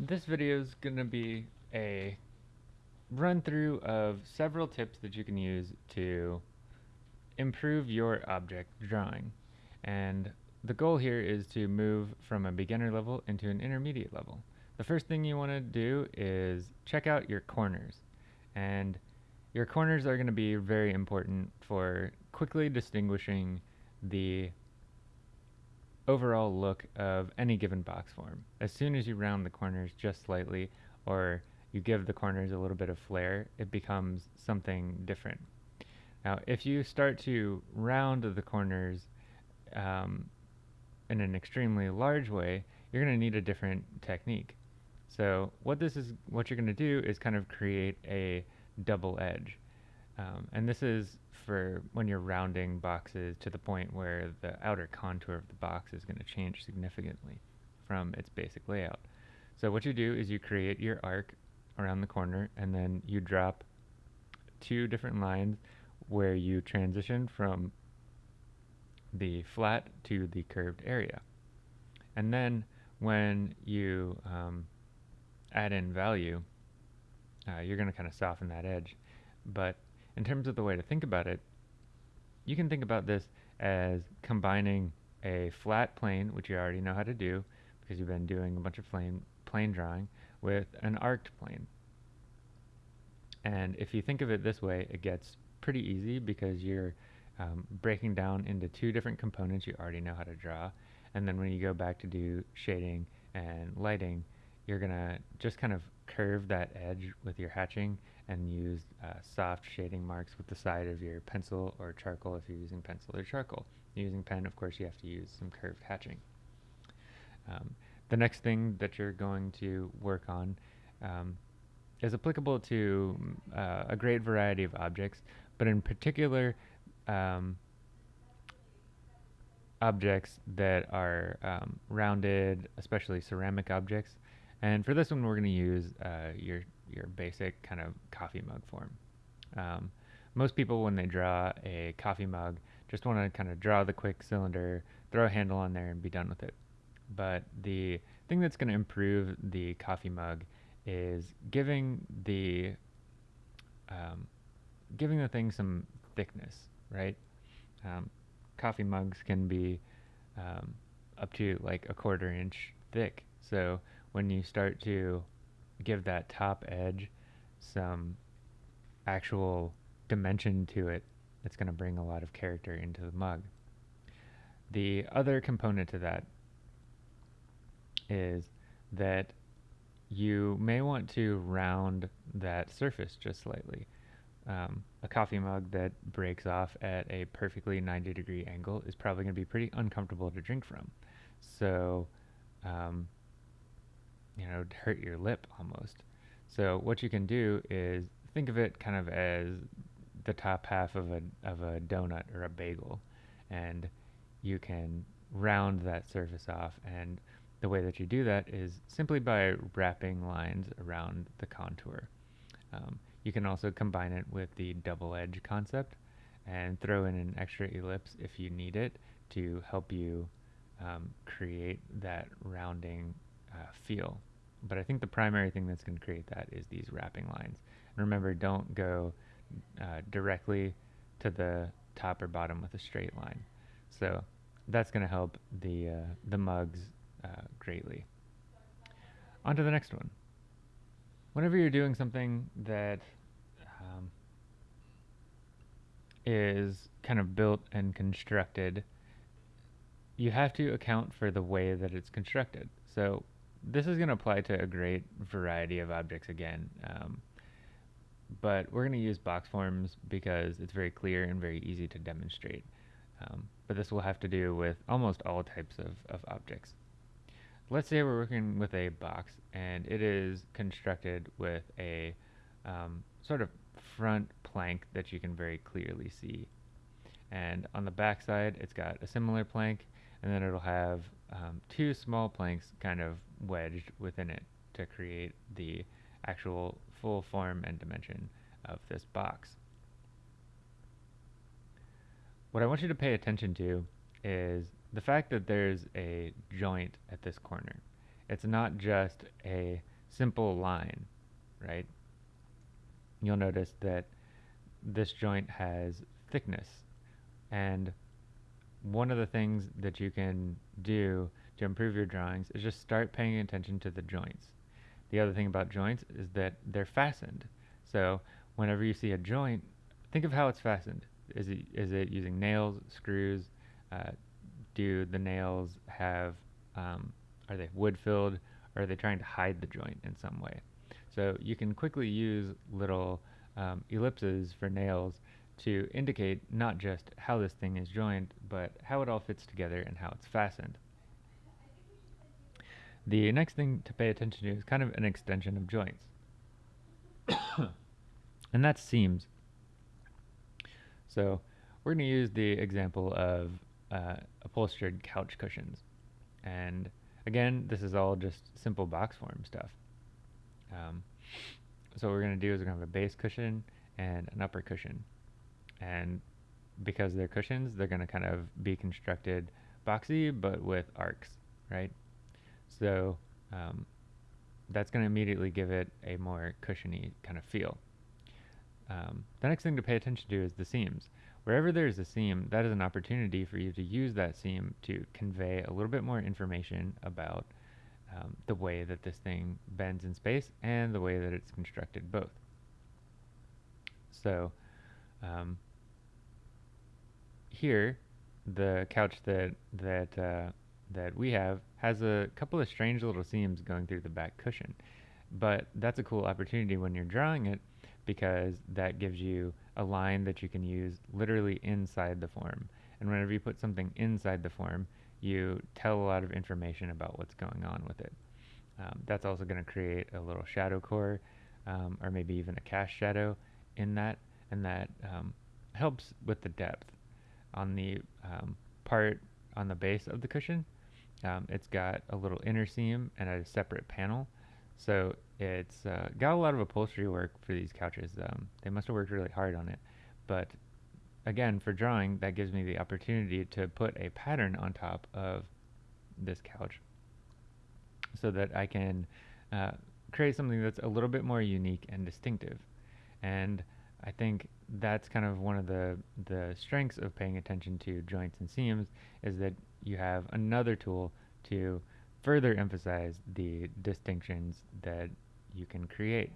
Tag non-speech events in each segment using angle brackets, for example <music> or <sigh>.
This video is going to be a run through of several tips that you can use to improve your object drawing. And the goal here is to move from a beginner level into an intermediate level. The first thing you want to do is check out your corners. And your corners are going to be very important for quickly distinguishing the overall look of any given box form. As soon as you round the corners just slightly, or you give the corners a little bit of flair, it becomes something different. Now, if you start to round the corners um, in an extremely large way, you're going to need a different technique. So what this is, what you're going to do is kind of create a double edge. Um, and this is for when you're rounding boxes to the point where the outer contour of the box is going to change significantly from its basic layout. So what you do is you create your arc around the corner and then you drop two different lines where you transition from the flat to the curved area. And then when you um, add in value, uh, you're going to kind of soften that edge. But in terms of the way to think about it, you can think about this as combining a flat plane, which you already know how to do because you've been doing a bunch of plane, plane drawing, with an arced plane. And if you think of it this way, it gets pretty easy because you're um, breaking down into two different components you already know how to draw. And then when you go back to do shading and lighting, you're going to just kind of curve that edge with your hatching and use uh, soft shading marks with the side of your pencil or charcoal if you're using pencil or charcoal. Using pen, of course, you have to use some curved hatching. Um, the next thing that you're going to work on um, is applicable to uh, a great variety of objects, but in particular, um, objects that are um, rounded, especially ceramic objects. And for this one, we're going to use uh, your your basic kind of coffee mug form. Um, most people, when they draw a coffee mug, just want to kind of draw the quick cylinder, throw a handle on there, and be done with it. But the thing that's going to improve the coffee mug is giving the um, giving the thing some thickness, right? Um, coffee mugs can be um, up to like a quarter inch thick. So when you start to give that top edge some actual dimension to it it's going to bring a lot of character into the mug. The other component to that is that you may want to round that surface just slightly. Um, a coffee mug that breaks off at a perfectly 90 degree angle is probably going to be pretty uncomfortable to drink from. So um, you know, hurt your lip almost. So what you can do is think of it kind of as the top half of a of a donut or a bagel, and you can round that surface off. And the way that you do that is simply by wrapping lines around the contour. Um, you can also combine it with the double edge concept and throw in an extra ellipse if you need it to help you um, create that rounding uh, feel. But I think the primary thing that's going to create that is these wrapping lines. And remember, don't go uh, directly to the top or bottom with a straight line. So that's going to help the, uh, the mugs uh, greatly. On to the next one. Whenever you're doing something that um, is kind of built and constructed, you have to account for the way that it's constructed. So this is going to apply to a great variety of objects again. Um, but we're going to use box forms because it's very clear and very easy to demonstrate. Um, but this will have to do with almost all types of, of objects. Let's say we're working with a box and it is constructed with a um, sort of front plank that you can very clearly see. And on the back side, it's got a similar plank and then it'll have um, two small planks kind of wedged within it to create the actual full form and dimension of this box. What I want you to pay attention to is the fact that there's a joint at this corner. it's not just a simple line, right? You'll notice that this joint has thickness. And one of the things that you can do to improve your drawings is just start paying attention to the joints. The other thing about joints is that they're fastened. So whenever you see a joint, think of how it's fastened. Is it, is it using nails, screws? Uh, do the nails have, um, are they wood filled? Or are they trying to hide the joint in some way? So you can quickly use little um, ellipses for nails to indicate not just how this thing is joined, but how it all fits together and how it's fastened. The next thing to pay attention to is kind of an extension of joints. <coughs> and that's seams. So we're going to use the example of uh, upholstered couch cushions. And again, this is all just simple box form stuff. Um, so what we're going to do is we're going to have a base cushion and an upper cushion. And because they're cushions, they're going to kind of be constructed boxy, but with arcs, right? So um, that's going to immediately give it a more cushiony kind of feel. Um, the next thing to pay attention to is the seams. Wherever there's a seam, that is an opportunity for you to use that seam to convey a little bit more information about um, the way that this thing bends in space and the way that it's constructed both. So um, here, the couch that that uh, that we have has a couple of strange little seams going through the back cushion, but that's a cool opportunity when you're drawing it because that gives you a line that you can use literally inside the form. And whenever you put something inside the form, you tell a lot of information about what's going on with it. Um, that's also going to create a little shadow core um, or maybe even a cast shadow in that and that um, helps with the depth. On the um, part on the base of the cushion, um, it's got a little inner seam and a separate panel. So it's uh, got a lot of upholstery work for these couches. Um, they must have worked really hard on it. But again, for drawing, that gives me the opportunity to put a pattern on top of this couch so that I can uh, create something that's a little bit more unique and distinctive. And I think that's kind of one of the, the strengths of paying attention to joints and seams is that you have another tool to further emphasize the distinctions that you can create.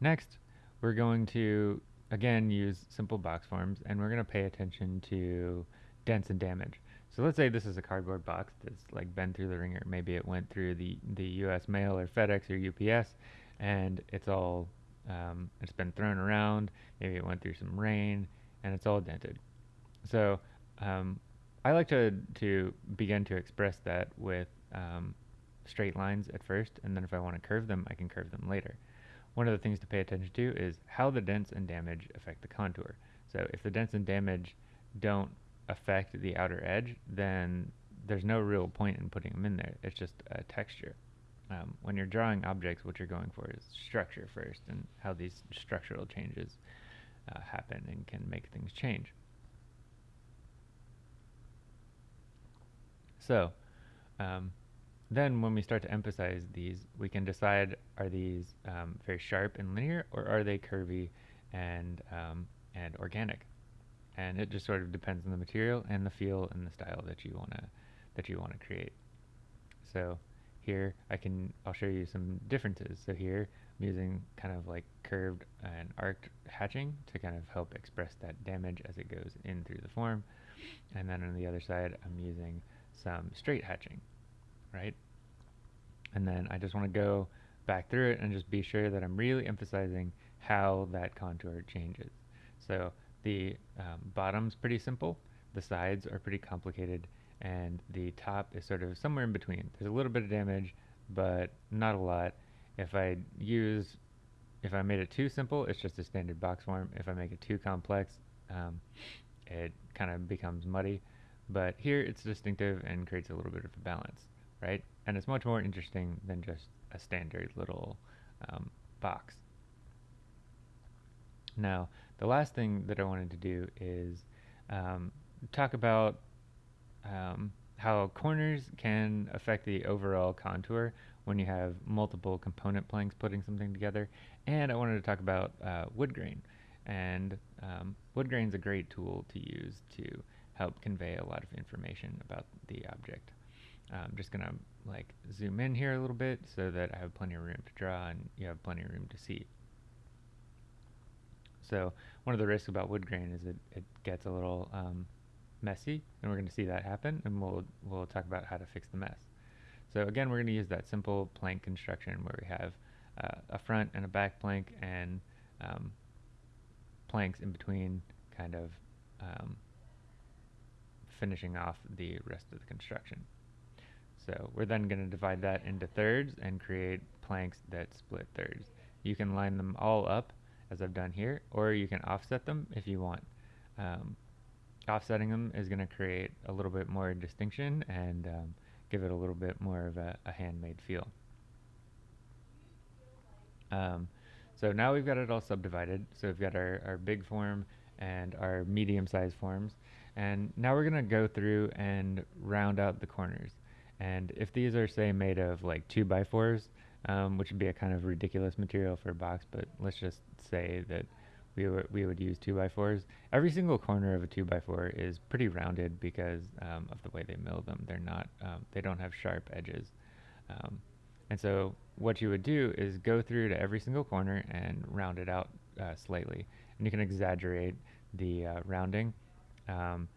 Next, we're going to, again, use simple box forms, and we're going to pay attention to dents and damage. So let's say this is a cardboard box that's like been through the ringer. Maybe it went through the, the U.S. mail or FedEx or UPS, and it's all, um, it's been thrown around. Maybe it went through some rain, and it's all dented. So um, I like to, to begin to express that with um, straight lines at first, and then if I want to curve them, I can curve them later. One of the things to pay attention to is how the dents and damage affect the contour. So if the dents and damage don't affect the outer edge, then there's no real point in putting them in there. It's just a texture. Um, when you're drawing objects, what you're going for is structure first, and how these structural changes uh, happen and can make things change. So, um, then when we start to emphasize these, we can decide are these um, very sharp and linear or are they curvy and, um, and organic? And it just sort of depends on the material and the feel and the style that you wanna that you wanna create. So here I can I'll show you some differences. So here I'm using kind of like curved and arced hatching to kind of help express that damage as it goes in through the form. And then on the other side I'm using some straight hatching right? And then I just want to go back through it and just be sure that I'm really emphasizing how that contour changes. So the um, bottom's pretty simple, the sides are pretty complicated, and the top is sort of somewhere in between. There's a little bit of damage, but not a lot. If I use, if I made it too simple, it's just a standard box form. If I make it too complex, um, it kind of becomes muddy. But here it's distinctive and creates a little bit of a balance right? And it's much more interesting than just a standard little um, box. Now, the last thing that I wanted to do is um, talk about um, how corners can affect the overall contour when you have multiple component planks putting something together. And I wanted to talk about uh, wood grain. And um, wood grain is a great tool to use to help convey a lot of information about the object. I'm just gonna like zoom in here a little bit so that I have plenty of room to draw and you have plenty of room to see. So one of the risks about wood grain is it, it gets a little um, messy and we're going to see that happen and we'll, we'll talk about how to fix the mess. So again, we're going to use that simple plank construction where we have uh, a front and a back plank and um, planks in between kind of um, finishing off the rest of the construction. So we're then going to divide that into thirds and create planks that split thirds. You can line them all up as I've done here, or you can offset them if you want. Um, offsetting them is going to create a little bit more distinction and um, give it a little bit more of a, a handmade feel. Um, so now we've got it all subdivided. So we've got our, our big form and our medium sized forms. And now we're going to go through and round out the corners. And if these are, say, made of like 2 by 4s um, which would be a kind of ridiculous material for a box, but let's just say that we, we would use 2 by 4s Every single corner of a 2 by 4 is pretty rounded because um, of the way they mill them. They're not, um, they don't have sharp edges. Um, and so what you would do is go through to every single corner and round it out uh, slightly. And you can exaggerate the uh, rounding. Um,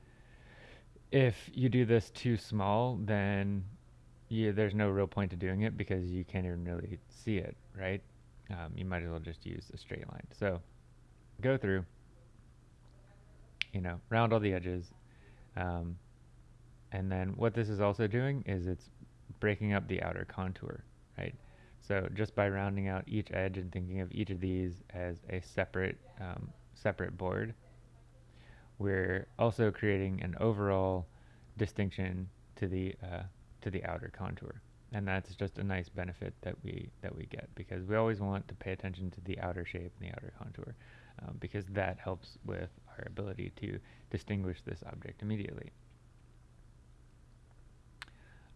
if you do this too small, then you, there's no real point to doing it because you can't even really see it, right? Um, you might as well just use a straight line. So go through, you know, round all the edges. Um, and then what this is also doing is it's breaking up the outer contour, right? So just by rounding out each edge and thinking of each of these as a separate, um, separate board, we're also creating an overall distinction to the uh, to the outer contour. And that's just a nice benefit that we that we get because we always want to pay attention to the outer shape and the outer contour um, because that helps with our ability to distinguish this object immediately.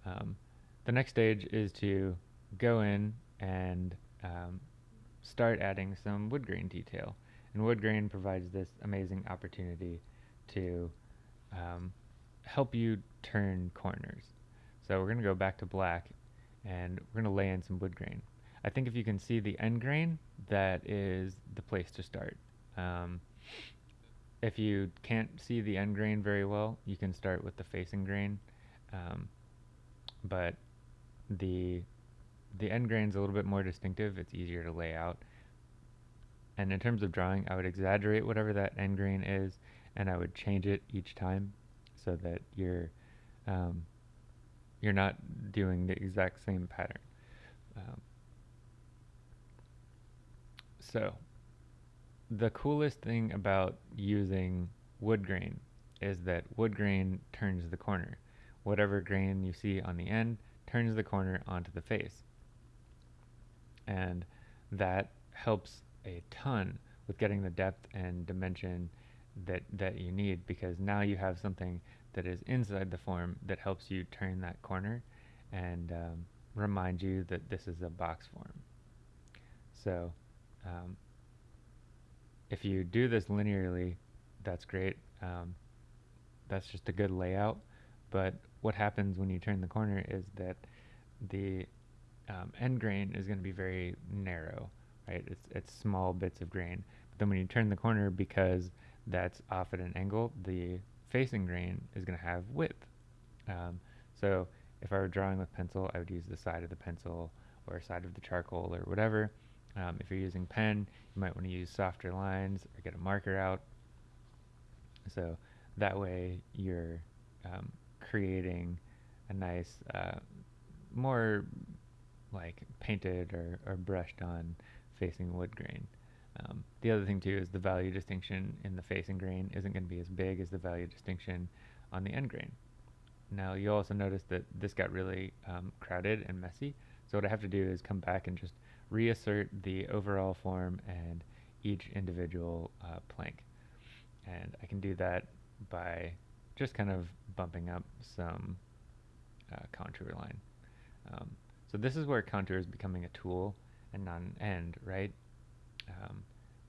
Um, the next stage is to go in and um, start adding some wood grain detail. And wood grain provides this amazing opportunity to um, help you turn corners. So we're going to go back to black and we're going to lay in some wood grain. I think if you can see the end grain, that is the place to start. Um, if you can't see the end grain very well, you can start with the facing grain. Um, but the the end grain is a little bit more distinctive. It's easier to lay out. And in terms of drawing, I would exaggerate whatever that end grain is, and I would change it each time so that you're um, you're not doing the exact same pattern. Um, so the coolest thing about using wood grain is that wood grain turns the corner. Whatever grain you see on the end turns the corner onto the face. And that helps a ton with getting the depth and dimension that, that you need because now you have something that is inside the form that helps you turn that corner and um, remind you that this is a box form. So um, if you do this linearly, that's great. Um, that's just a good layout. But what happens when you turn the corner is that the um, end grain is going to be very narrow, right? It's, it's small bits of grain. But then when you turn the corner, because that's off at an angle, the facing grain is going to have width. Um, so if I were drawing with pencil, I would use the side of the pencil or side of the charcoal or whatever. Um, if you're using pen, you might want to use softer lines or get a marker out. So that way you're um, creating a nice, uh, more like painted or, or brushed on facing wood grain. Um, the other thing too is the value distinction in the facing grain isn't going to be as big as the value distinction on the end grain. Now you'll also notice that this got really um, crowded and messy. So what I have to do is come back and just reassert the overall form and each individual uh, plank. And I can do that by just kind of bumping up some uh, contour line. Um, so this is where contour is becoming a tool and not an end, right? Um,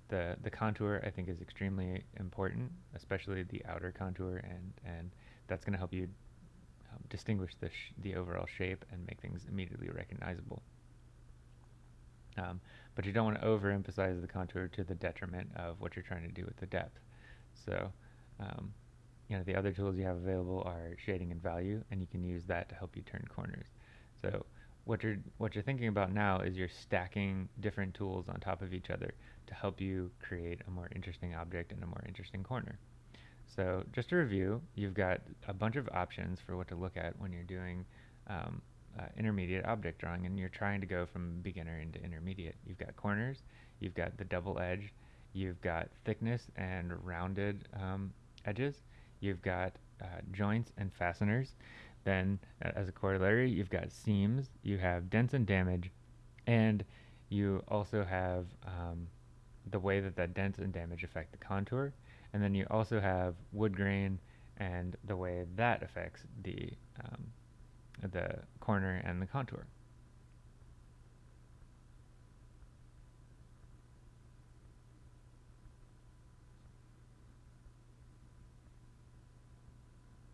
the the contour I think is extremely important, especially the outer contour, and and that's going to help you um, distinguish the the overall shape and make things immediately recognizable. Um, but you don't want to overemphasize the contour to the detriment of what you're trying to do with the depth. So, um, you know, the other tools you have available are shading and value, and you can use that to help you turn corners. So what you're what you're thinking about now is you're stacking different tools on top of each other to help you create a more interesting object and a more interesting corner. So just to review, you've got a bunch of options for what to look at when you're doing um, uh, intermediate object drawing and you're trying to go from beginner into intermediate. You've got corners, you've got the double edge, you've got thickness and rounded um, edges, you've got uh, joints and fasteners. Then, as a corollary, you've got seams, you have dents and damage, and you also have um, the way that that dents and damage affect the contour, and then you also have wood grain and the way that affects the um, the corner and the contour.